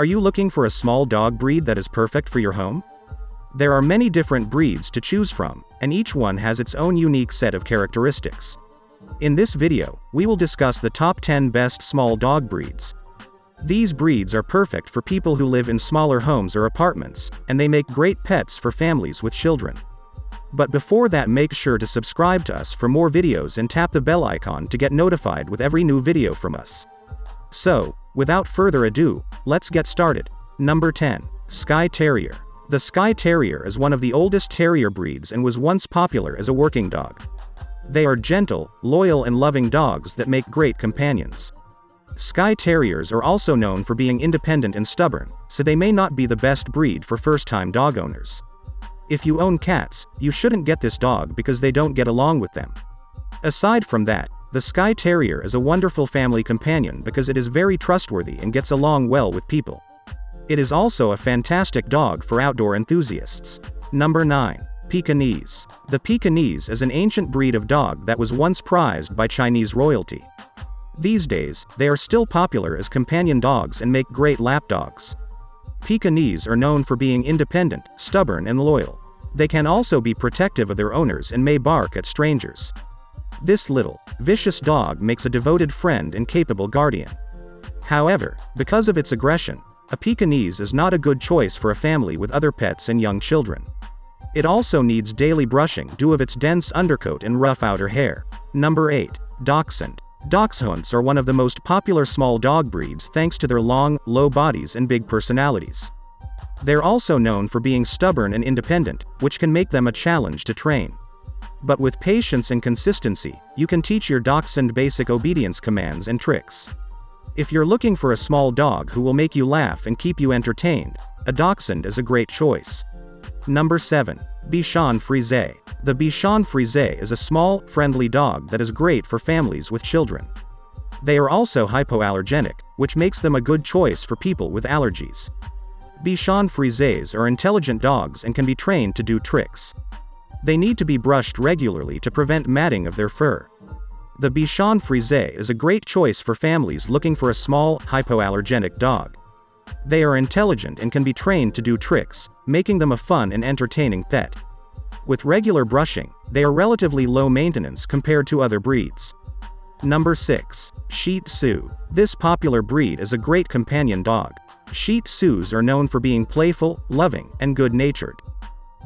Are you looking for a small dog breed that is perfect for your home? There are many different breeds to choose from, and each one has its own unique set of characteristics. In this video, we will discuss the top 10 best small dog breeds. These breeds are perfect for people who live in smaller homes or apartments, and they make great pets for families with children. But before that make sure to subscribe to us for more videos and tap the bell icon to get notified with every new video from us. So, without further ado, let's get started. Number 10. Skye Terrier. The Skye Terrier is one of the oldest terrier breeds and was once popular as a working dog. They are gentle, loyal and loving dogs that make great companions. Skye Terriers are also known for being independent and stubborn, so they may not be the best breed for first-time dog owners. If you own cats, you shouldn't get this dog because they don't get along with them. Aside from that, the Skye Terrier is a wonderful family companion because it is very trustworthy and gets along well with people. It is also a fantastic dog for outdoor enthusiasts. Number 9. Pekingese. The Pekingese is an ancient breed of dog that was once prized by Chinese royalty. These days, they are still popular as companion dogs and make great lapdogs. Pekingese are known for being independent, stubborn and loyal. They can also be protective of their owners and may bark at strangers. This little, vicious dog makes a devoted friend and capable guardian. However, because of its aggression, a Pekingese is not a good choice for a family with other pets and young children. It also needs daily brushing due of its dense undercoat and rough outer hair. Number 8. Dachshund. Dachshunds are one of the most popular small dog breeds thanks to their long, low bodies and big personalities. They're also known for being stubborn and independent, which can make them a challenge to train. But with patience and consistency, you can teach your dachshund basic obedience commands and tricks. If you're looking for a small dog who will make you laugh and keep you entertained, a dachshund is a great choice. Number 7. Bichon Frise. The Bichon Frise is a small, friendly dog that is great for families with children. They are also hypoallergenic, which makes them a good choice for people with allergies. Bichon Frises are intelligent dogs and can be trained to do tricks. They need to be brushed regularly to prevent matting of their fur. The Bichon Frise is a great choice for families looking for a small, hypoallergenic dog. They are intelligent and can be trained to do tricks, making them a fun and entertaining pet. With regular brushing, they are relatively low maintenance compared to other breeds. Number 6. Shih Tzu. This popular breed is a great companion dog. Shih Tzus are known for being playful, loving, and good-natured.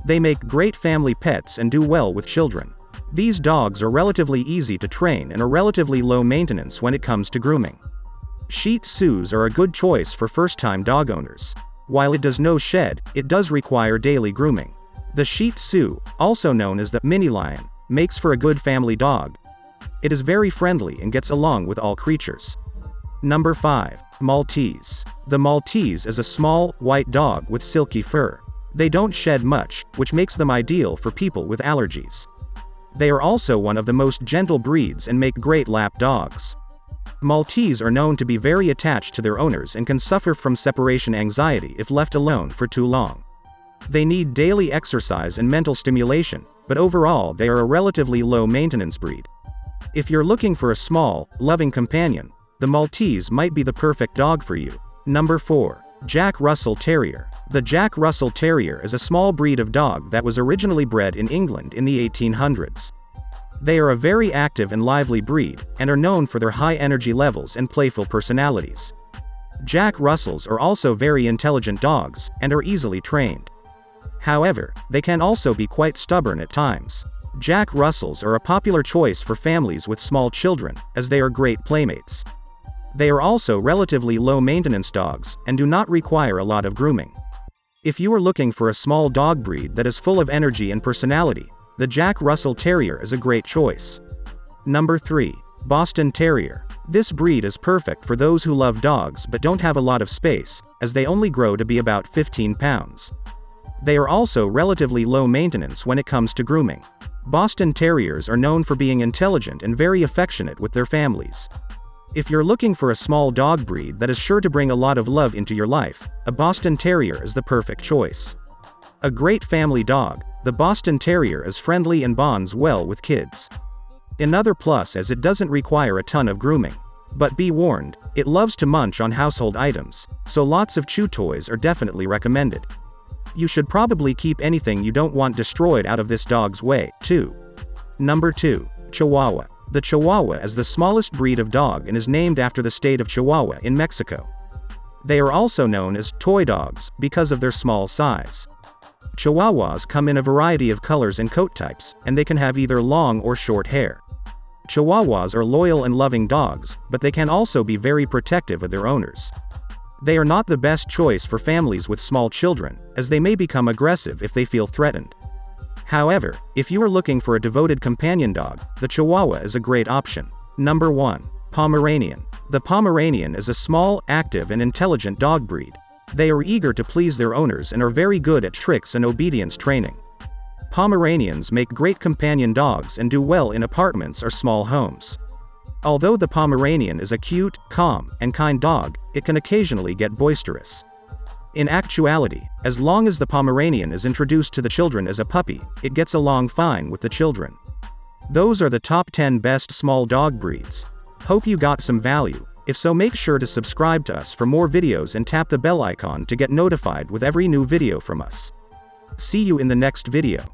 They make great family pets and do well with children. These dogs are relatively easy to train and are relatively low maintenance when it comes to grooming. Shih Tzus are a good choice for first-time dog owners. While it does no shed, it does require daily grooming. The Shih Tzu, also known as the mini lion, makes for a good family dog. It is very friendly and gets along with all creatures. Number 5. Maltese. The Maltese is a small, white dog with silky fur. They don't shed much, which makes them ideal for people with allergies. They are also one of the most gentle breeds and make great lap dogs. Maltese are known to be very attached to their owners and can suffer from separation anxiety if left alone for too long. They need daily exercise and mental stimulation, but overall they are a relatively low-maintenance breed. If you're looking for a small, loving companion, the Maltese might be the perfect dog for you. Number 4. Jack Russell Terrier. The Jack Russell Terrier is a small breed of dog that was originally bred in England in the 1800s. They are a very active and lively breed, and are known for their high energy levels and playful personalities. Jack Russells are also very intelligent dogs, and are easily trained. However, they can also be quite stubborn at times. Jack Russells are a popular choice for families with small children, as they are great playmates. They are also relatively low-maintenance dogs, and do not require a lot of grooming. If you are looking for a small dog breed that is full of energy and personality, the Jack Russell Terrier is a great choice. Number 3. Boston Terrier. This breed is perfect for those who love dogs but don't have a lot of space, as they only grow to be about 15 pounds. They are also relatively low maintenance when it comes to grooming. Boston Terriers are known for being intelligent and very affectionate with their families. If you're looking for a small dog breed that is sure to bring a lot of love into your life, a Boston Terrier is the perfect choice. A great family dog, the Boston Terrier is friendly and bonds well with kids. Another plus as it doesn't require a ton of grooming. But be warned, it loves to munch on household items, so lots of chew toys are definitely recommended. You should probably keep anything you don't want destroyed out of this dog's way, too. Number 2. Chihuahua. The Chihuahua is the smallest breed of dog and is named after the state of Chihuahua in Mexico. They are also known as toy dogs because of their small size. Chihuahuas come in a variety of colors and coat types, and they can have either long or short hair. Chihuahuas are loyal and loving dogs, but they can also be very protective of their owners. They are not the best choice for families with small children, as they may become aggressive if they feel threatened. However, if you are looking for a devoted companion dog, the Chihuahua is a great option. Number 1. Pomeranian. The Pomeranian is a small, active and intelligent dog breed. They are eager to please their owners and are very good at tricks and obedience training. Pomeranians make great companion dogs and do well in apartments or small homes. Although the Pomeranian is a cute, calm, and kind dog, it can occasionally get boisterous. In actuality, as long as the Pomeranian is introduced to the children as a puppy, it gets along fine with the children. Those are the top 10 best small dog breeds. Hope you got some value. If so make sure to subscribe to us for more videos and tap the bell icon to get notified with every new video from us. See you in the next video.